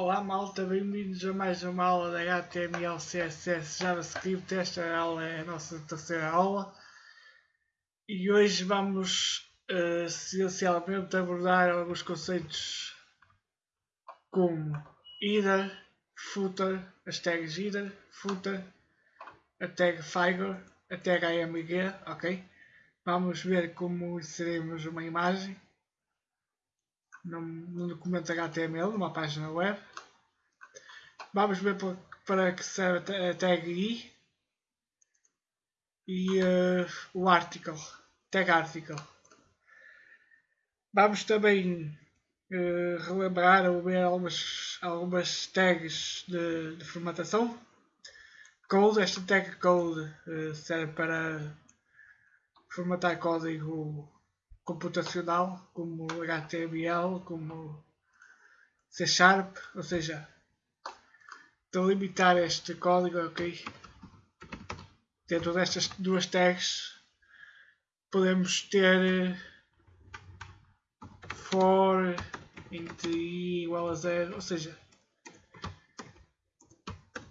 Olá malta, bem-vindos a mais uma aula da HTML, CSS, JavaScript. Esta aula é a nossa terceira aula e hoje vamos uh, essencialmente abordar alguns conceitos como header, footer, as tags header, footer, a tag figure, a tag img, ok? Vamos ver como inserimos uma imagem num, documento HTML, numa página web. Vamos ver para, para que serve a tag i e uh, o article, tag article. Vamos também uh, relembrar ou ver algumas, algumas tags de, de formatação. Code, esta tag code uh, serve para formatar código computacional, como HTML, como C Sharp, ou seja, delimitar este código, ok? Dentro destas duas tags podemos ter for int i igual a zero, ou seja,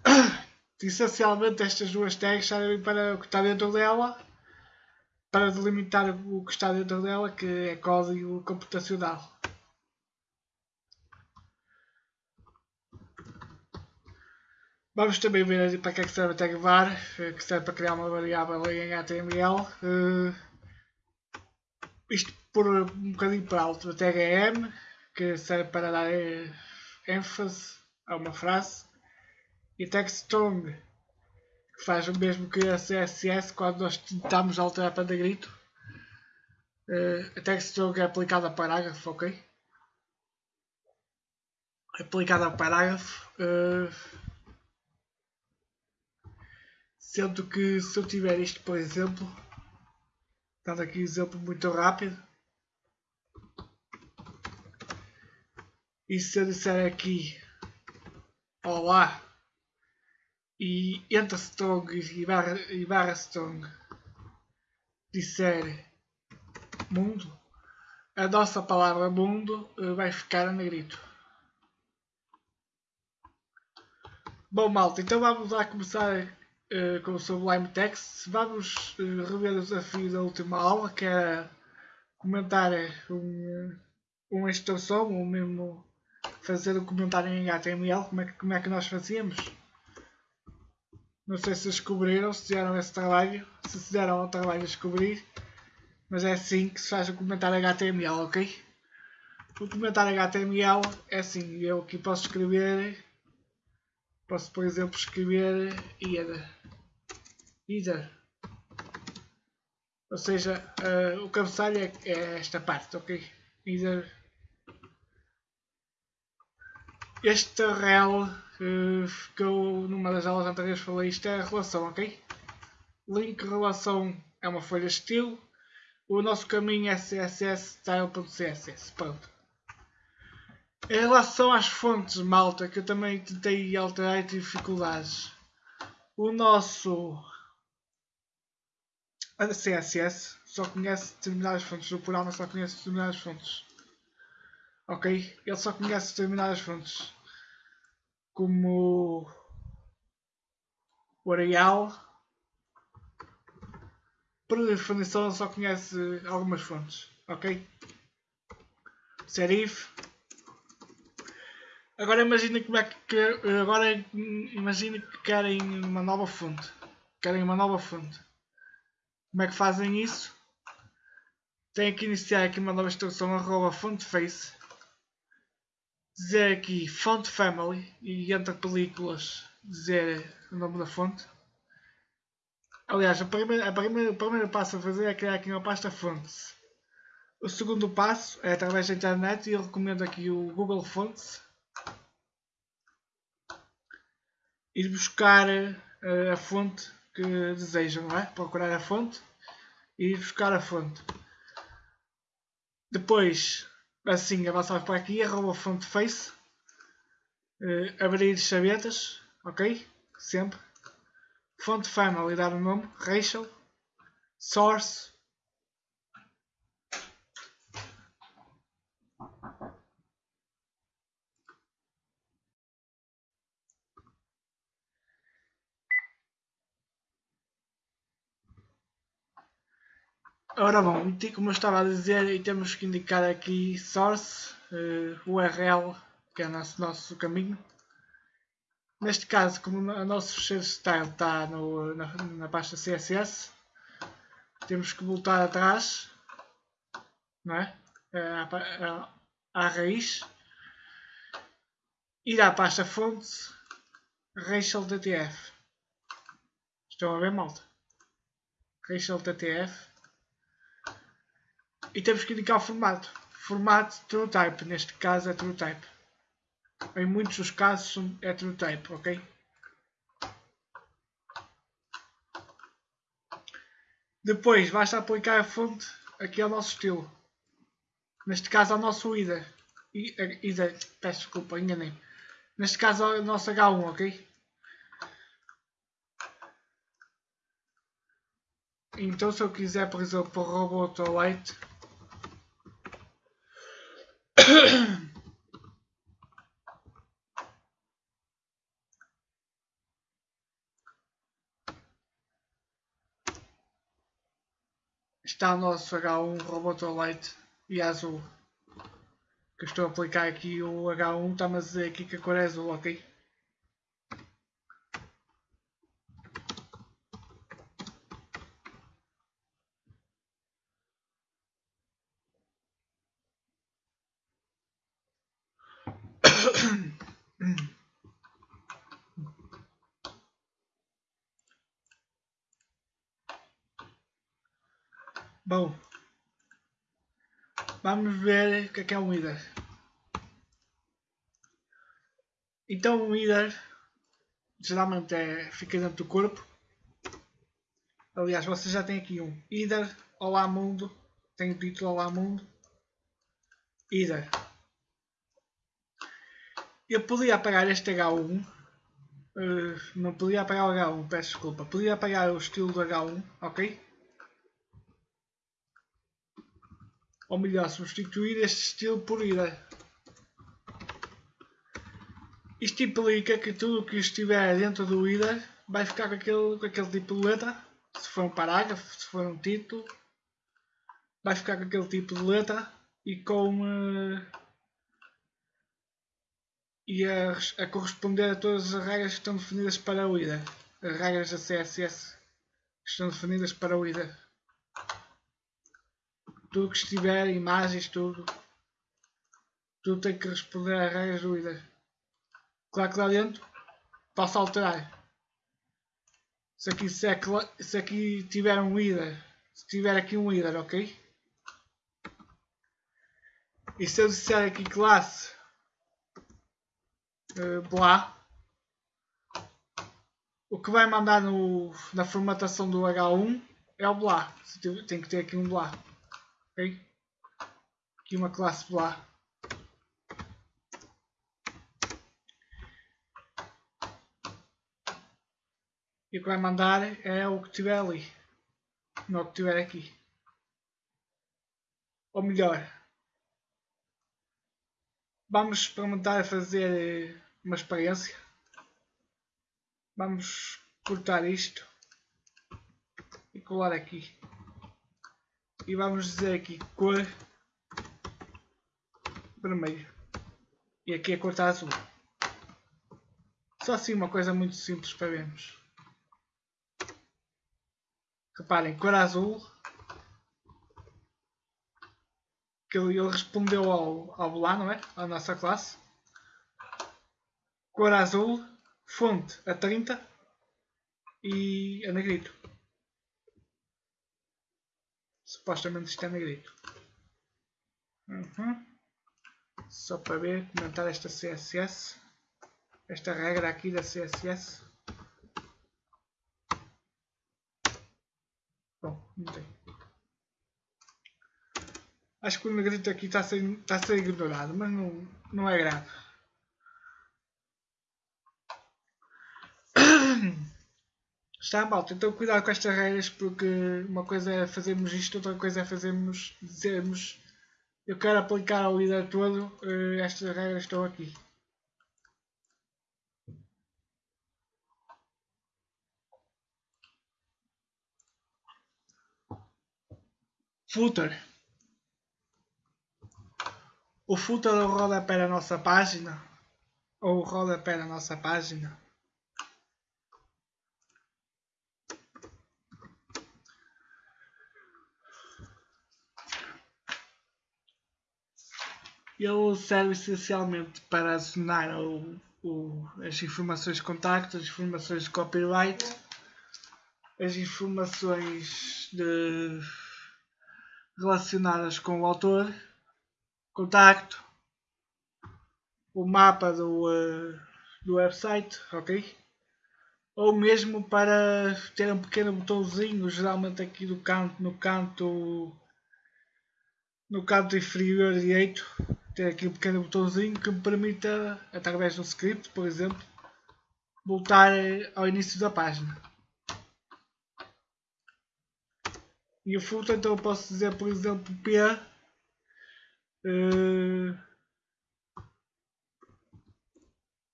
essencialmente estas duas tags servem para o que está dentro dela para delimitar o que está dentro dela, que é código computacional. Vamos também ver para que é que serve a tag var, eh, que serve para criar uma variável em HTML. Uh, isto por um bocadinho para alto, a tag m, que serve para dar eh, ênfase a uma frase. E tag strong, faz o mesmo que a CSS quando nós tentamos alterar para negrito. Uh, a textstroke é aplicada a parágrafo, ok? Aplicada a parágrafo. Uh, sendo que se eu tiver isto, por exemplo, dando aqui um exemplo muito rápido, e se eu disser aqui Olá e entre strong e barra, e barra strong disser mundo, a nossa palavra mundo eh, vai ficar a negrito. Bom malta, então vamos lá começar uh, com o Sublime Text. Vamos uh, rever o desafio da última aula, que era comentar um, uma instrução, ou mesmo fazer um comentário em HTML, como é que, como é que nós fazíamos. Não sei se descobriram, se fizeram esse trabalho, se fizeram o trabalho de descobrir, mas é assim que se faz o comentário HTML, ok? O comentário HTML é assim, eu aqui posso escrever, posso por exemplo escrever either, either. ou seja, uh, o cabeçalho é, é, esta parte, ok? Either. Este rel que eu numa das aulas anteriores falei, isto é a relação, ok? Link relação é uma folha estilo. O nosso caminho é CSS style.css. Pronto. Em relação às fontes, malta, que eu também tentei alterar e tive dificuldades. O nosso a CSS só conhece determinadas fontes. O plural não só conhece determinadas fontes. Ok? Ele só conhece determinadas fontes como o Arial. Por definição só conhece algumas fontes, ok? Serif. Agora imagina como é que agora imagina que querem uma nova fonte. Querem uma nova fonte. Como é que fazem isso? Tem que iniciar aqui uma nova instrução arroba fonteface dizer aqui font family e entre películas dizer o nome da fonte. Aliás, a primeira, a primeira, o primeiro passo a fazer é criar aqui uma pasta fontes. O segundo passo é através da internet e eu recomendo aqui o Google Fonts. Ir buscar uh, a fonte que desejam, não é? Procurar a fonte e ir buscar a fonte. Depois assim avançar para aqui, arroba front face, uh, abrir chavetas, ok? Sempre. Font family, dar o nome, Rachel, source, Ora bom, como eu estava a dizer, temos que indicar aqui source, uh, URL, que é o nosso, nosso caminho. Neste caso, como o nosso fecheiro style está no, na, na pasta CSS, temos que voltar atrás, não é? À, à raiz, ir à pasta fontes, racial.ttf. Estão a ver, malta? racial.ttf e temos que indicar o formato. Formato TrueType, neste caso é TrueType. Em muitos dos casos é TrueType, ok? Depois basta aplicar a fonte aqui ao nosso estilo. Neste caso ao nosso IDA. IDA, peço desculpa, enganei. Neste caso ao nosso H1, ok? Então se eu quiser, por exemplo, robot light está o nosso H1 Robotolite e azul. Que estou a aplicar aqui o H1, está-me a dizer aqui que a cor é azul, ok? Bom, vamos ver o que é, é um líder. Então um líder geralmente é, fica dentro do corpo. Aliás, você já tem aqui um líder Olá Mundo, tem o título Olá Mundo. Líder. Eu podia apagar este H1. Uh, eh, não podia apagar o H1, peço desculpa. Podia apagar o estilo do H1, ok? Ou melhor, substituir este estilo por ida. Isto implica que tudo o que estiver dentro do ida vai ficar com aquele, com aquele tipo de letra. Se for um parágrafo, se for um título, vai ficar com aquele tipo de letra e com uh, e a, a, corresponder a todas as regras que estão definidas para o IDA. As regras da CSS que estão definidas para o IDA tudo que estiver, imagens, tudo, tudo tem que responder às regras do IDA. Claro que lá dentro posso alterar. Se aqui, se, é, se aqui tiver um IDA, se tiver aqui um IDA, ok? E se eu disser aqui classe uh, blá, o que vai mandar no, na formatação do H1 é o blá. Tem que ter aqui um blá. Ok? Aqui uma classe blá. E o que vai mandar é o que tiver ali. Não o que tiver aqui. Ou melhor, vamos experimentar fazer uma experiência. Vamos cortar isto e colar aqui e vamos dizer aqui cor vermelho. E aqui a cor está azul. Só assim uma coisa muito simples para vermos. Reparem, cor azul que ele, respondeu ao, ao lá, não é? à nossa classe. Cor azul fonte a 30 e a negrito supostamente está negrito. Uhum. Só para ver, comentar esta CSS. Esta regra aqui da CSS. Bom, não tem. Acho que o negrito aqui está a ser, está a ser ignorado, mas não, não é grave. Está malta, então cuidado com estas regras porque uma coisa é fazermos isto, outra coisa é fazermos, dizermos eu quero aplicar ao líder todo, eh, estas regras estão aqui. Footer. O footer é rodapé da nossa página. Ou o rodapé da nossa página. Ele serve essencialmente para acionar o, o, as informações de contacto, as informações de copyright, as informações de, relacionadas com o autor, contacto, o mapa do, uh, do website, ok? Ou mesmo para ter um pequeno botãozinho, geralmente aqui do canto, no canto no canto inferior direito ter aqui um pequeno botãozinho que me permita, através do script, por exemplo, voltar ao início da página. E o footer, então eu posso dizer, por exemplo, P uh,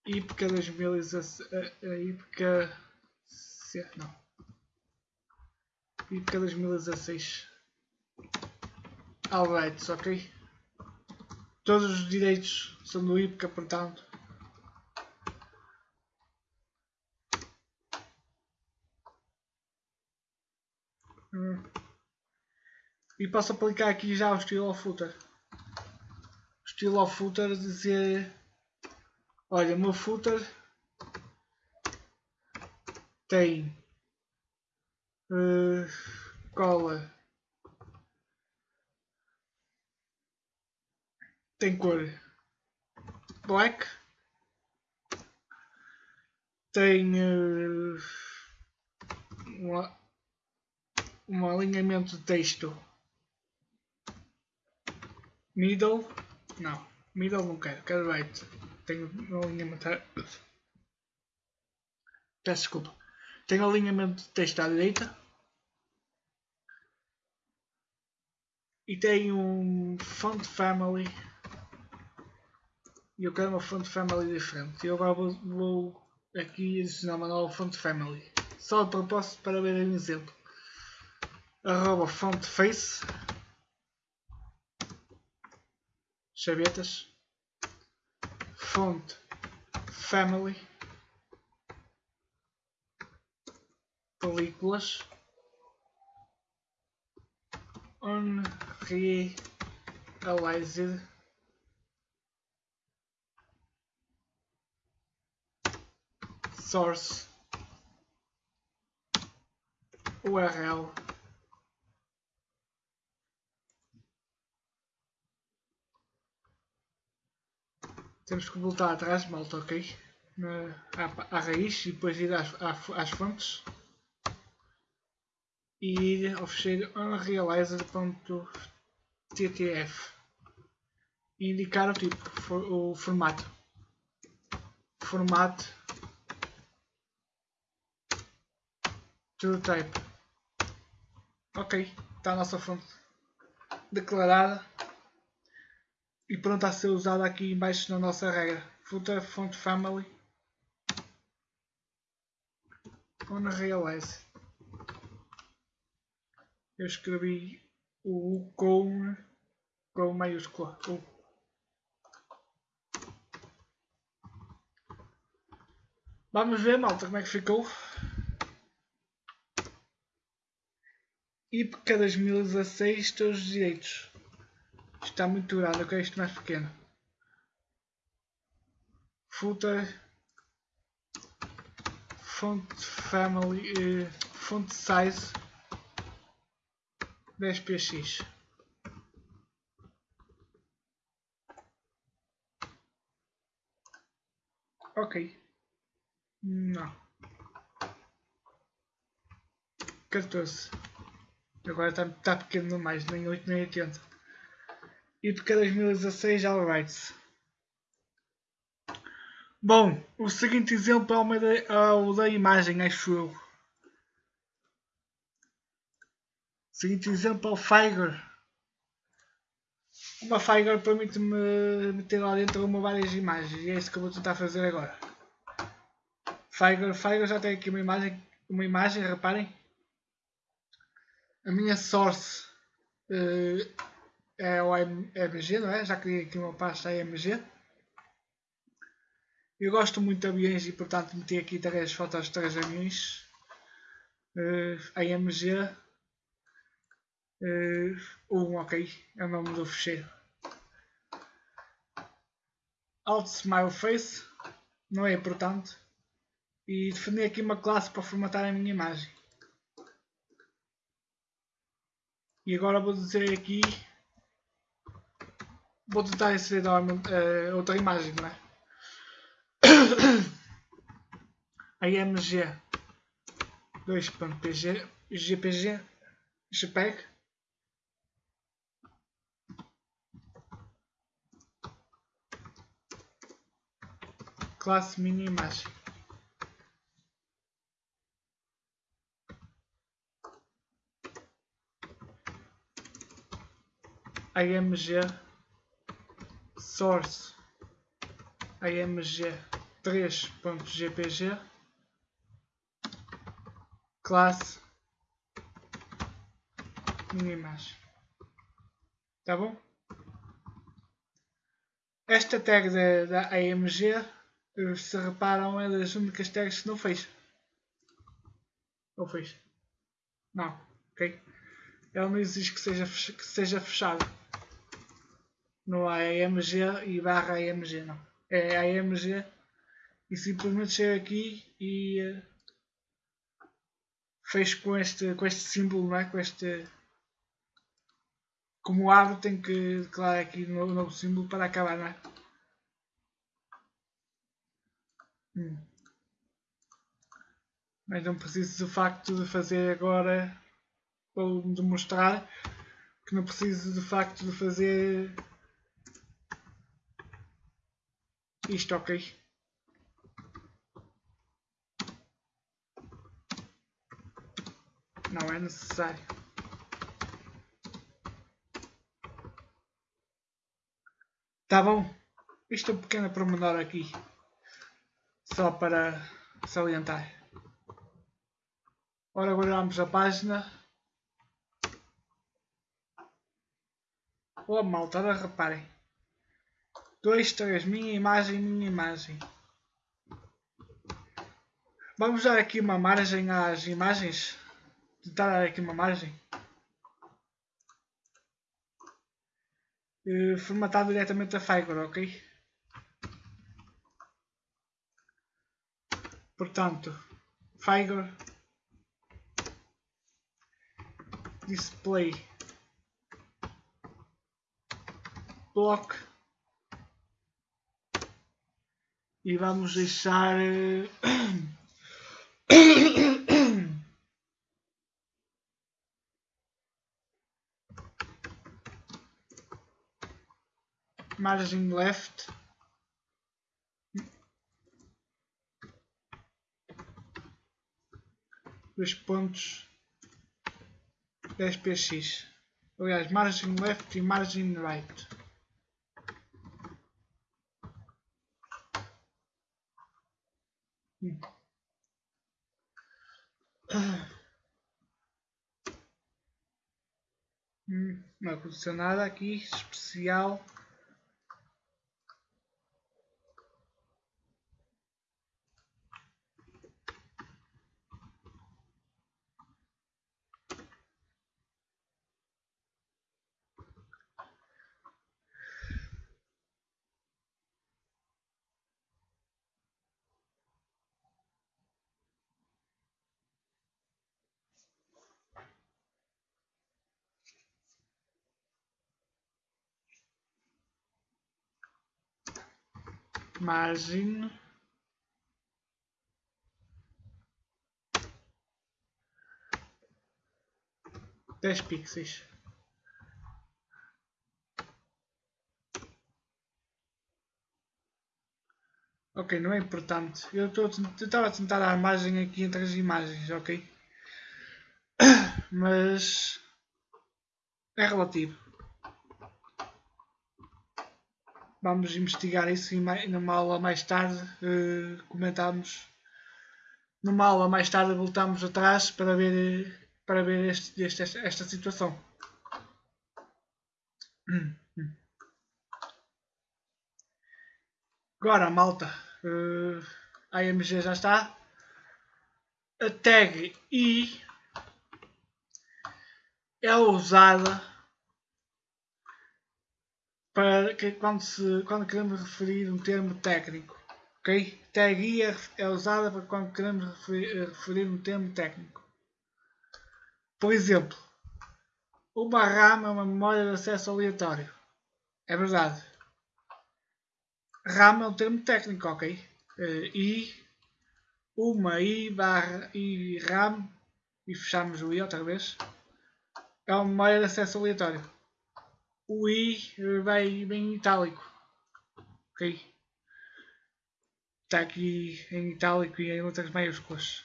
IPCA 2016 IPCA não IPCA 2016 Alright, ok? Todos os direitos são do IPCA, portanto. Hum. E posso aplicar aqui já o estilo of footer. O estilo of footer dizer olha, o meu footer tem uh, cola tem cor. Black, tem uh, um alinhamento de texto. Middle, não, middle não quero, quero right, tenho um alinhamento, peço desculpa, tenho alinhamento de texto à direita. E tem um font family e eu quero uma font family diferente. Eu agora vou, vou aqui adicionar uma nova font family. Só de propósito para ver um exemplo. Arroba font face. Chavetas. Font family. Películas. Unrealized source URL temos que voltar atrás, malta, ok? Na, à, à, raiz e depois ir às, às fontes e ir ao fecheiro unrealized.ttf e indicar o tipo, o formato. Formato to type. Ok, está a nossa fonte declarada e pronta a ser usada aqui embaixo na nossa regra. Footer font family on realize. Eu escrevi o com, com maiúscula. U. Vamos ver, malta, como é que ficou. IPCA 2016 todos os direitos. Está muito grande, eu quero isto mais pequeno. Footer Font Family uh, Font Size 10px Ok. Não. 14. Agora está tá pequeno demais, nem 8 nem 80. E porque 2016 alright. Bom, o seguinte exemplo é o, da, é o da imagem, acho eu. O seguinte exemplo é o Figer. Uma Figer permite-me meter lá dentro uma várias imagens e é isso que eu vou tentar fazer agora. Figer, Figer já tem aqui uma imagem, uma imagem, reparem a minha source uh, é o MG, não é? Já criei aqui uma pasta AMG. Eu gosto muito de aviões e portanto meti aqui três fotos de três aviões. Uh, AMG uh, um, ok, é o nome do fecheiro. Alt Smile Face, não é importante. E defini aqui uma classe para formatar a minha imagem. E agora vou dizer aqui vou tentar inserir uh, outra imagem, não é? AMG 2.pg GPG JPEG classe mini imagem AMG source. AMG 3.jpg classe. Imagem tá bom? Esta tag da, da AMG se reparam é das únicas tags que não fez. Ou fez. Não. Ok? Ela não exige que seja que seja fechada não há AMG e barra AMG não é AMG e simplesmente chego aqui e uh, fecho com este, com este símbolo, não é? com este como abro tenho que declarar aqui um novo, novo símbolo para acabar, não é? Hum. Mas não preciso do facto de fazer agora ou demonstrar que não preciso do facto de fazer isto ok. Não é necessário. Tá bom. Isto é um pequeno promenor aqui. Só para salientar. Ora, guardamos a página. Oh malta, reparem. 2, 3, minha imagem, minha imagem. Vamos dar aqui uma margem às imagens. Tentar dar aqui uma margem. Uh, formatar diretamente a Fiverr, ok? Portanto, Fiverr display block e vamos deixar eh, margin left. Dois pontos. 10px aliás margin left e margin right Hum, não aconteceu nada aqui especial. Margem dez pixels. Ok, não é importante. Eu estava a tentar dar margem aqui entre as imagens, ok? Mas é relativo. Vamos investigar isso e numa aula mais tarde uh, comentamos. Numa aula mais tarde voltamos atrás para ver, para ver este, este, esta situação. Agora, malta, uh, a AMG já está. A tag I é usada para que quando, se, quando queremos referir um termo técnico. Ok? Tag I é, é usada para quando queremos referir, referir um termo técnico. Por exemplo, uma RAM é uma memória de acesso aleatório. É verdade. RAM é um termo técnico, ok? Uh, I, uma I barra I RAM, e fechamos o I outra vez, é uma memória de acesso aleatório. O I vai bem em itálico, ok? Está aqui em itálico e em letras maiúsculas.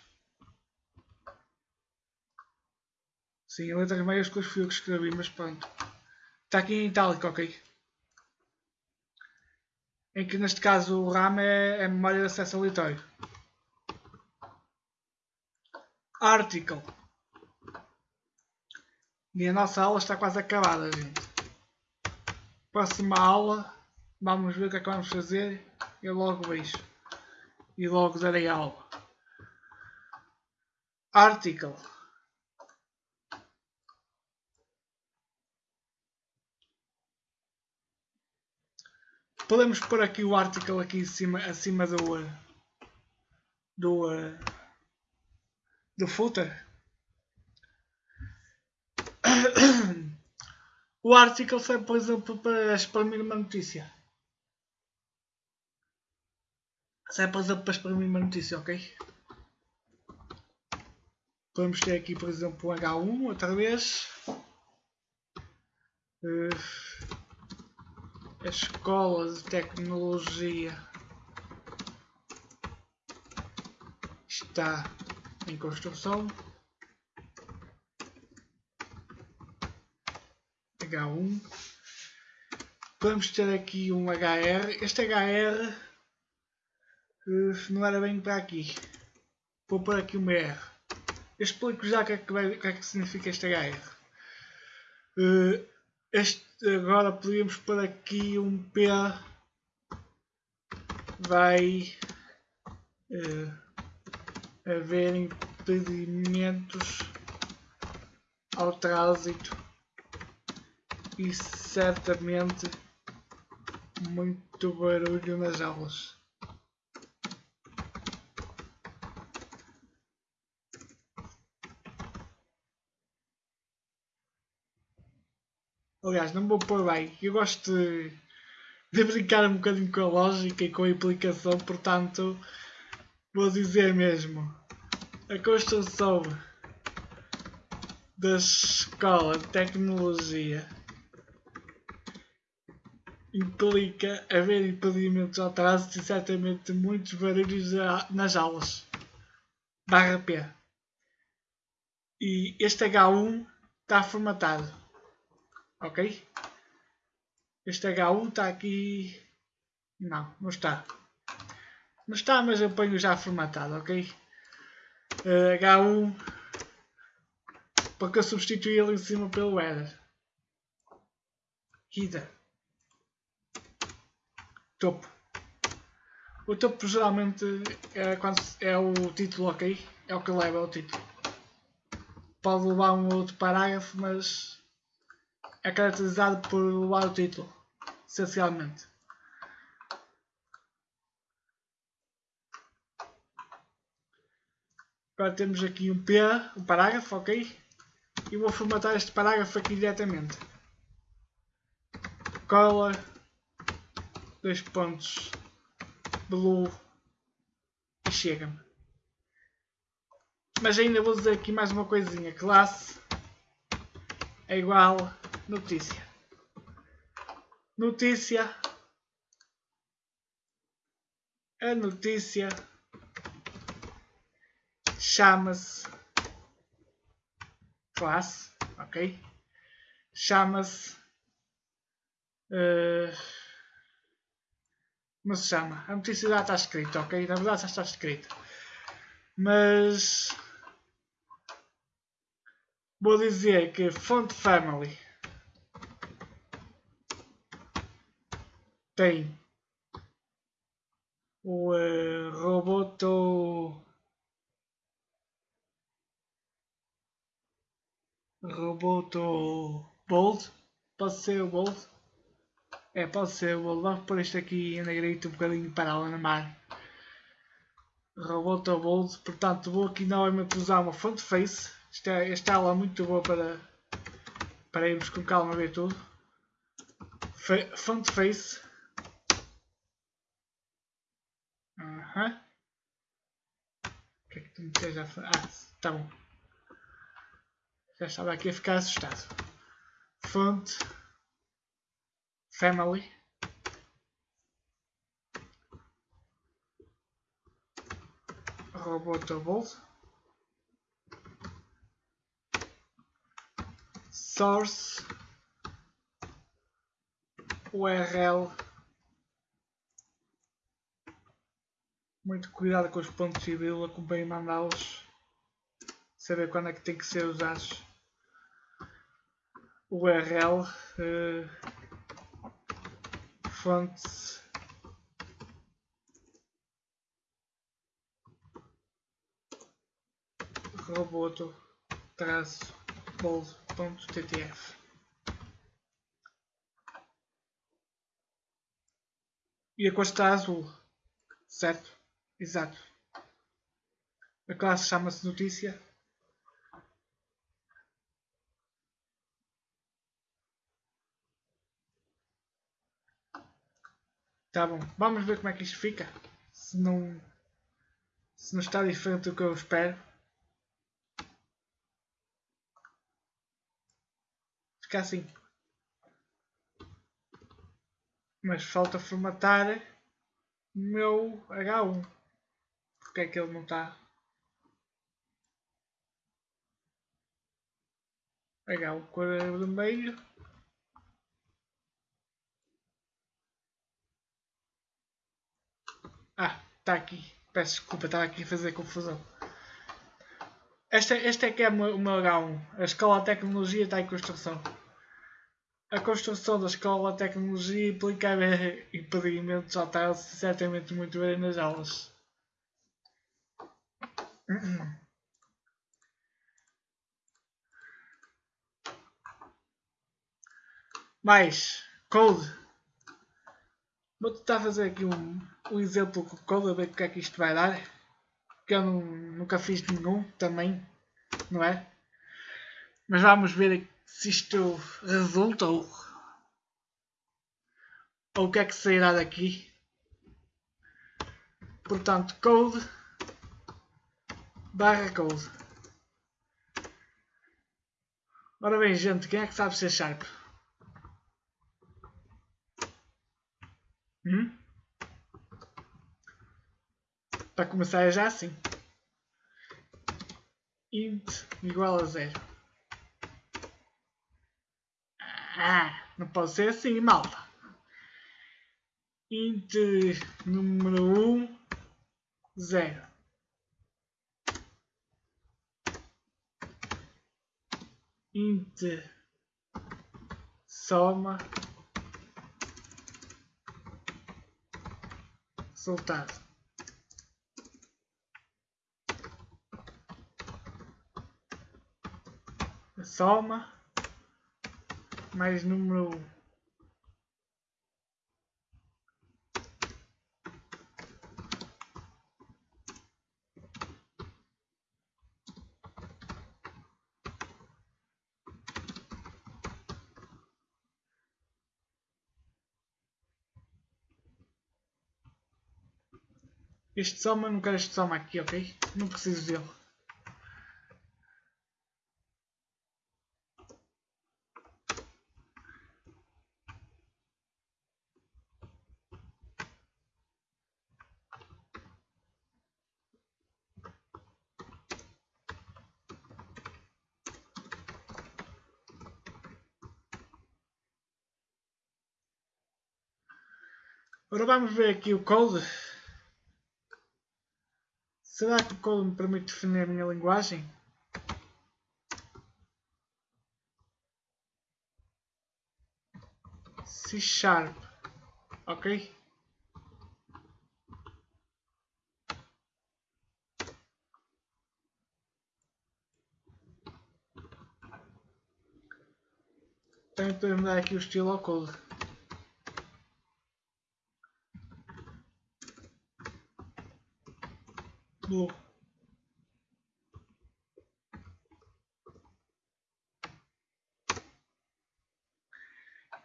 Sim, em letras maiúsculas fui eu que escrevi, mas pronto. Está aqui em itálico, ok? Em que neste caso o RAM é, é memória de acesso aleatório. Article. E a nossa aula está quase acabada, gente. Próxima aula, vamos ver o que é que vamos fazer. Eu logo vejo. E logo darei aula. Article. Podemos pôr aqui o article aqui em cima, acima do do do footer. O article serve, por exemplo, para exprimir uma notícia. Serve, por exemplo, para exprimir uma notícia, ok? Podemos ter aqui, por exemplo, o H1 outra vez. Uh, a escola de tecnologia está em construção. H1. Vamos ter aqui um HR. Este HR uh, eh, não era bem para aqui. Vou pôr aqui uma R. Explico já o que, é que, que, é que significa este HR. Uh, eh, este, agora podemos pôr aqui um P vai uh, haver impedimentos ao trânsito e certamente muito barulho nas aulas. Aliás, não vou pôr bem. Eu gosto de, de brincar um bocadinho com a lógica e com a implicação, portanto, vou dizer mesmo. A construção da escola de tecnologia implica haver impedimentos ao trânsito e certamente muitos barulhos nas aulas. Barra P. E este H1 está formatado ok? Este H1 está aqui, não, não está, não está, mas eu ponho já formatado, ok? Uh, H1 porque eu substituí ele em cima pelo header. Header. Topo. O topo geralmente é, quando é o título, ok? É o que leva o título. Pode levar um outro parágrafo, mas é caracterizado por levar o título, essencialmente. Agora temos aqui um P, um parágrafo, ok? E vou formatar este parágrafo aqui diretamente. Cola, dois pontos, blue e chega-me. Mas ainda vou dizer aqui mais uma coisinha. Classe é igual Notícia. Notícia. A notícia chama-se classe, ok? Chama-se uh, como se chama? A já está escrita, ok? Na verdade já está escrita. Mas vou dizer que font family tem o uh, Roboto Roboto Bold pode ser o Bold é pode ser o Bold vamos pôr isto aqui em negrito um bocadinho para ela na mar Roboto Bold portanto vou aqui novamente usar uma front face esta, esta aula é muito boa para para irmos com calma ver tudo front face. O que é que tu me a fazer? Ah, tá bom. Já estava aqui a ficar assustado. Font. Family. Robotable. Source. URL Muito cuidado com os pontos de vírgula, convém mandá-los. Saber quando é que tem que ser usados. URL. Uh, fontes. roboto traço bold.ttf e a cor está azul, certo? Exato. A classe chama-se notícia. Tá bom. Vamos ver como é que isto fica. Se não, se não está diferente do que eu espero. Fica assim. Mas falta formatar o meu H1 porque é que ele não está? Pegar o cor vermelho. Ah, está aqui. Peço desculpa, estava aqui a fazer confusão. Este, este é que é o meu H1. A escola de tecnologia está em construção. A construção da escola de tecnologia implica impedimentos ao certamente muito bem nas aulas. Mais code. Vou tentar fazer aqui um, um exemplo com code a ver o que é que isto vai dar. Que eu não, nunca fiz nenhum também, não é? Mas vamos ver se isto resulta ou, ou o que é que sairá daqui. Portanto, code barra code. Ora bem, gente, quem é que sabe ser Sharp? Hum? Para começar é já assim. int igual a zero. Ah, não pode ser assim, malta. int número 1, um, 0. int soma resultado soma mais número Este soma, não quero este soma aqui, ok? Não preciso dele. Agora vamos ver aqui o code. Será que o code me permite definir a minha linguagem? C Sharp ok? Também podemos dar aqui o estilo ao code.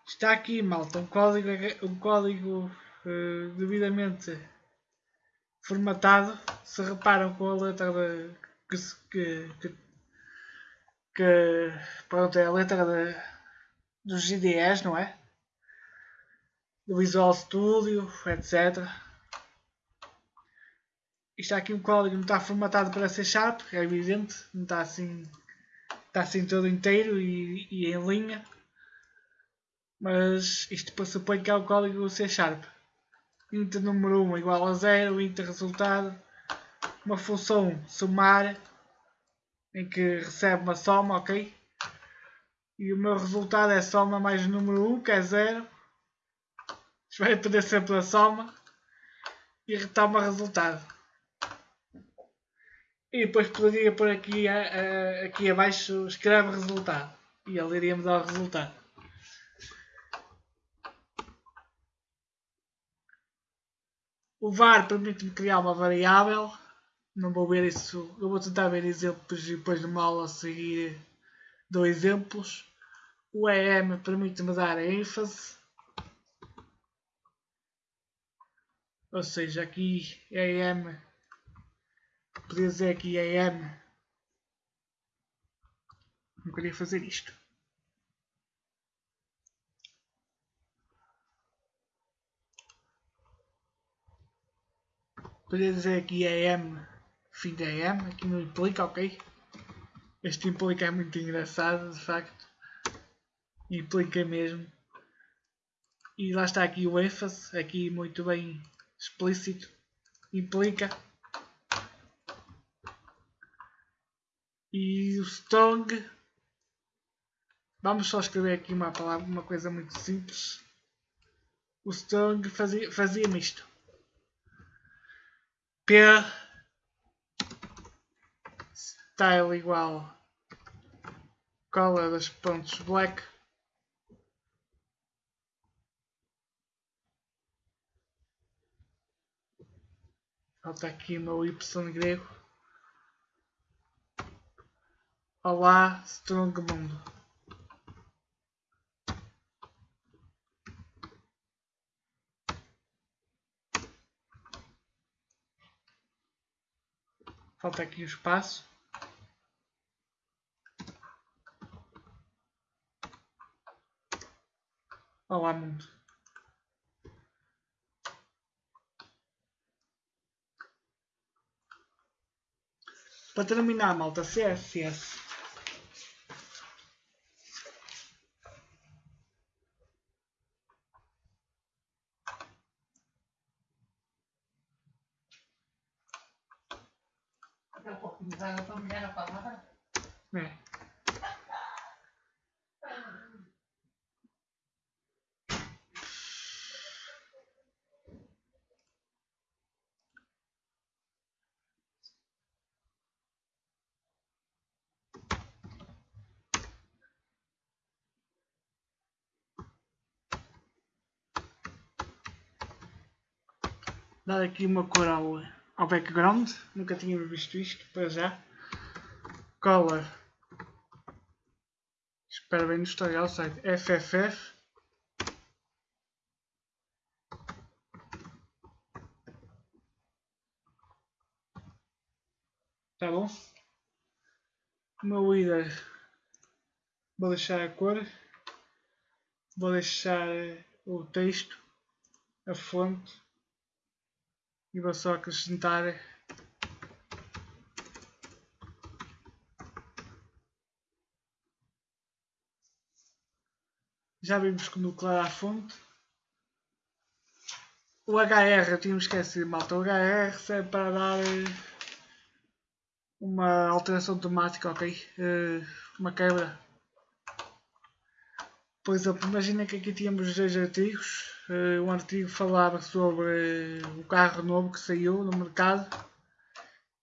Está aqui, malta, um código, um código uh, devidamente formatado. Se reparam com a letra de, que, que, que, pronto, é a letra de, dos IDEs, não é? Do Visual Studio, etc. Isto aqui um código não está formatado para C Sharp, é evidente, não está assim, está assim todo inteiro e, e em linha mas isto pressupõe que é o código C Sharp. int número 1 igual a 0, int resultado, uma função somar em que recebe uma soma, ok? E o meu resultado é soma mais o número 1, que é 0. Isto vai depender sempre da soma. E retoma resultado. E depois poderia pôr aqui, aqui abaixo, escreve resultado. E ele iria me dar o resultado. O var permite-me criar uma variável. Não vou ver isso. Eu vou tentar ver exemplos e depois numa aula a seguir dou exemplos. O EM permite-me dar a ênfase. Ou seja, aqui EM. Podia dizer aqui EM. Não queria fazer isto. Podia dizer aqui AM, fim de AM, aqui não implica, ok? Este implica é muito engraçado, de facto. Implica mesmo. E lá está aqui o ênfase, aqui muito bem explícito. Implica. E o strong. Vamos só escrever aqui uma palavra, uma coisa muito simples. O strong fazia-me fazia isto. P style igual color dos pontos black falta aqui o meu y grego olá strong mundo Falta aqui o espaço. Olá mundo. Para terminar, malta, CSS. É. Dar aqui uma cor ao, background, nunca tínhamos visto isto para já. Color Espera bem no tutorial site. FFF Tá bom? O meu líder vou deixar a cor, vou deixar o texto, a fonte e vou só acrescentar Já vimos como declarar a fonte. O HR, eu tinha esquecido, malta. O HR serve para dar eh, uma alteração automática, ok? Uh, uma quebra. Por exemplo, imagina que aqui tínhamos dois artigos. Uh, um artigo falava sobre o carro novo que saiu no mercado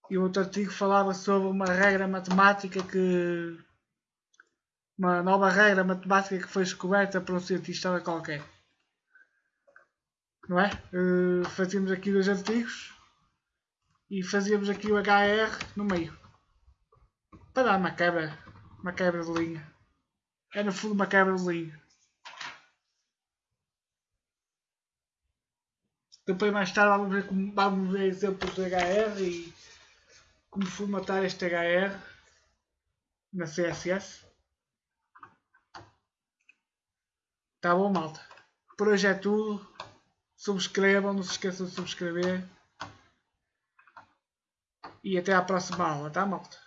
e outro artigo falava sobre uma regra matemática que uma nova regra matemática que foi descoberta por um cientista qualquer. Não é? Uh, fazíamos aqui dois artigos e fazíamos aqui o HR no meio para dar uma quebra, uma quebra de linha. É no fundo uma linha. Depois mais tarde vamos ver, como, vamos ver exemplos de HR e como formatar este HR na CSS. Tá bom, malta? Por hoje é tudo. Subscrevam, não se esqueçam de subscrever. E até à próxima aula, tá, malta?